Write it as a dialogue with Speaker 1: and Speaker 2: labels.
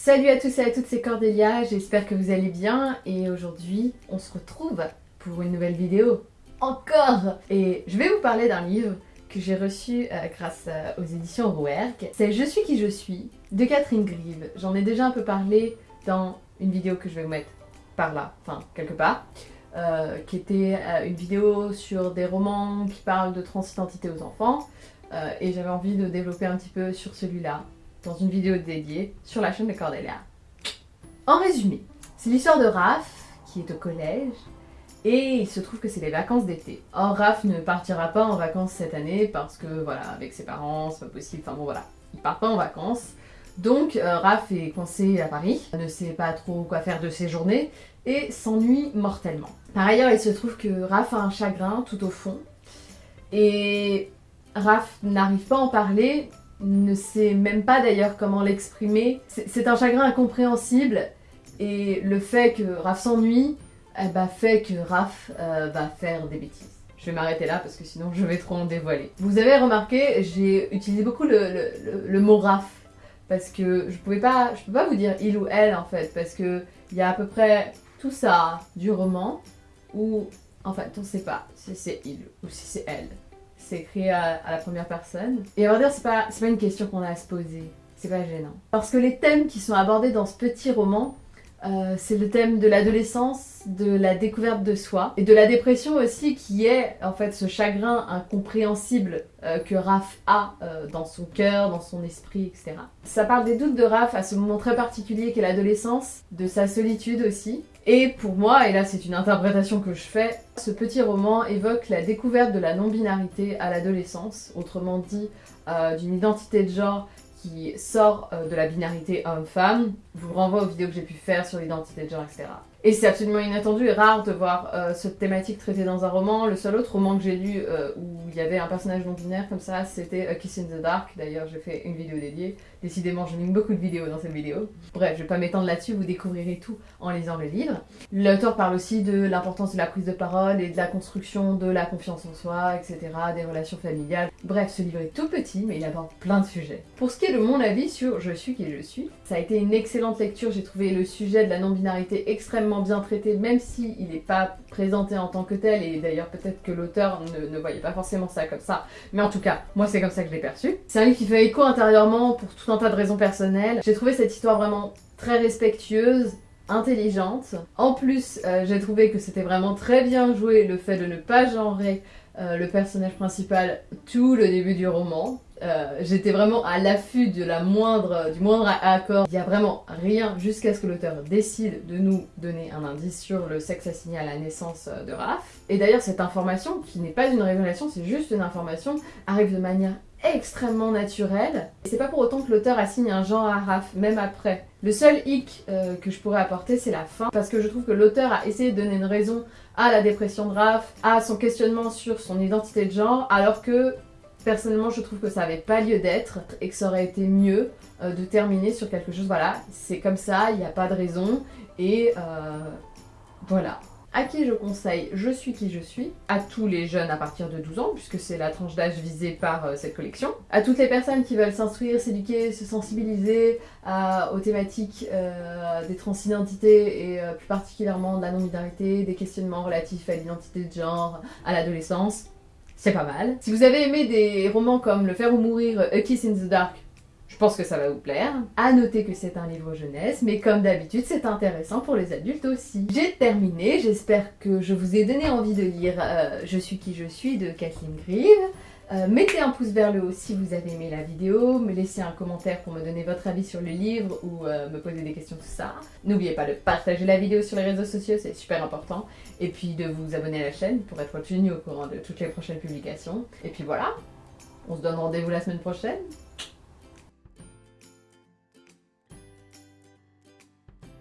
Speaker 1: Salut à tous et à toutes, c'est Cordélia, j'espère que vous allez bien et aujourd'hui on se retrouve pour une nouvelle vidéo. Encore Et je vais vous parler d'un livre que j'ai reçu euh, grâce euh, aux éditions Rouergue. C'est Je suis qui je suis de Catherine Grieve. J'en ai déjà un peu parlé dans une vidéo que je vais vous mettre par là, enfin quelque part. Euh, qui était une vidéo sur des romans qui parlent de transidentité aux enfants et j'avais envie de développer un petit peu sur celui-là dans une vidéo dédiée sur la chaîne de Cordelia. En résumé, c'est l'histoire de Raph qui est au collège et il se trouve que c'est les vacances d'été. Or Raph ne partira pas en vacances cette année parce que voilà, avec ses parents c'est pas possible, enfin bon voilà, il part pas en vacances. Donc euh, Raph est coincé à Paris, ne sait pas trop quoi faire de ses journées et s'ennuie mortellement. Par ailleurs, il se trouve que Raph a un chagrin tout au fond et Raph n'arrive pas à en parler ne sait même pas d'ailleurs comment l'exprimer. C'est un chagrin incompréhensible et le fait que Raph s'ennuie ben, fait que Raph euh, va faire des bêtises. Je vais m'arrêter là parce que sinon je vais trop en dévoiler. Vous avez remarqué, j'ai utilisé beaucoup le, mot Raph parce que je pouvais pas, je peux pas vous dire il ou elle en fait parce que il y a à peu près tout ça du roman où en fait on sait pas si c'est il ou si c'est elle c'est écrit à, la première personne. Et à vrai dire, c'est pas, pas une question qu'on a à se poser. C'est pas gênant. Parce que les thèmes qui sont abordés dans ce petit roman, euh, c'est le thème de l'adolescence, de la découverte de soi et de la dépression aussi qui est en fait ce chagrin incompréhensible euh, que Raph a euh, dans son cœur, dans son esprit, etc. Ça parle des doutes de Raph à ce moment très particulier qu'est l'adolescence, de sa solitude aussi. Et pour moi, et là c'est une interprétation que je fais, ce petit roman évoque la découverte de la non-binarité à l'adolescence, autrement dit d'une identité de genre qui sort euh, de la binarité homme-femme. Vous renvoie aux vidéos que j'ai pu faire sur l'identité de genre, etc. Et c'est absolument inattendu et rare de voir euh, cette thématique traitée dans un roman. Le seul autre roman que j'ai lu euh, où il y avait un personnage non-binaire comme ça, c'était A Kiss in the Dark. D'ailleurs, j'ai fait une vidéo dédiée. Décidément, je mets beaucoup de vidéos dans cette vidéo. Bref, je vais pas m'étendre là-dessus, vous découvrirez tout en lisant le livre. L'auteur parle aussi de l'importance de la prise de parole et de la construction de la confiance en soi, etc., des relations familiales. Bref, ce livre est tout petit, mais il aborde plein de sujets. Pour ce qui est de mon avis sur Je suis qui je suis, ça a été une excellente lecture. J'ai trouvé le sujet de la non-binarité extrêmement bien traité, même s'il il n'est pas présenté en tant que tel, et d'ailleurs peut-être que l'auteur ne, ne, voyait pas forcément ça comme ça, mais en tout cas, moi c'est comme ça que je l'ai perçu. C'est un livre qui fait écho intérieurement pour tout un tas de raisons personnelles. J'ai trouvé cette histoire vraiment très respectueuse, intelligente. En plus, euh, j'ai trouvé que c'était vraiment très bien joué le fait de ne pas genrer euh, le personnage principal tout le début du roman. Euh, j'étais vraiment à l'affût moindre, du moindre accord. Il n'y a vraiment rien jusqu'à ce que l'auteur décide de nous donner un indice sur le sexe assigné à la naissance de Raph. Et d'ailleurs cette information, qui n'est pas une révélation, c'est juste une information, arrive de manière extrêmement naturelle. Et c'est pas pour autant que l'auteur assigne un genre à Raph, même après. Le seul hic euh, que je pourrais apporter, c'est la fin, parce que je trouve que l'auteur a essayé de donner une raison à la dépression de Raph, à son questionnement sur son identité de genre, alors que Personnellement, je trouve que ça n'avait pas lieu d'être et que ça aurait été mieux euh, de terminer sur quelque chose, voilà, c'est comme ça, il n'y a pas de raison et euh, voilà. À qui je conseille Je suis qui je suis À tous les jeunes à partir de 12 ans, puisque c'est la tranche d'âge visée par euh, cette collection. À toutes les personnes qui veulent s'instruire, s'éduquer, se sensibiliser aux thématiques des transidentités et plus particulièrement de la non-binarité, des questionnements relatifs à l'identité de genre, à l'adolescence c'est pas mal. Si vous avez aimé des romans comme Le Faire ou Mourir, A Kiss in the Dark, je pense que ça va vous plaire. À noter que c'est un livre jeunesse, mais comme d'habitude, c'est intéressant pour les adultes aussi. J'ai terminé, j'espère que je vous ai donné envie de lire euh, Je suis qui je suis de Kathleen Grieve. Euh, mettez un pouce vers le haut si vous avez aimé la vidéo, me laissez un commentaire pour me donner votre avis sur le livre ou euh, me poser des questions, tout ça. N'oubliez pas de partager la vidéo sur les réseaux sociaux, c'est super important. Et puis de vous abonner à la chaîne pour être tenu au courant de toutes les prochaines publications. Et puis voilà, on se donne rendez-vous la semaine prochaine.